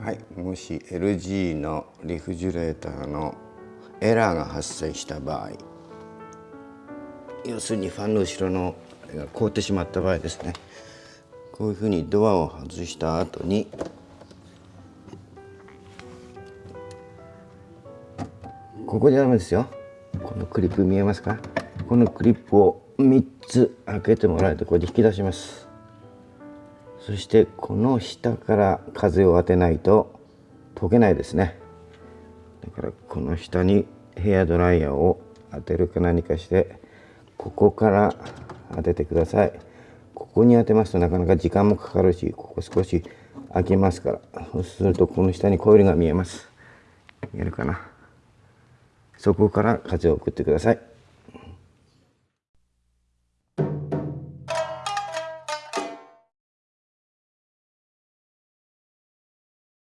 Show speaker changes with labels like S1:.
S1: はい、もし LG のリフジュレーターのエラーが発生した場合要するにファンの後ろのあれが凍ってしまった場合ですね。こういうふうにドアを外した後にここでダメですよ。このクリップ見えますか？このクリップを3つ開けてもらえてこれで引き出します。そしてこの下から風を当てないと溶けないですね。だからこの下にヘアドライヤーを当てるか何かしてここから当ててください。ここに当てますとなかなか時間もかかるしここ少し開けますから。そうするとこの下にコイルが見えます。見えるかな？そこから風を送ってください。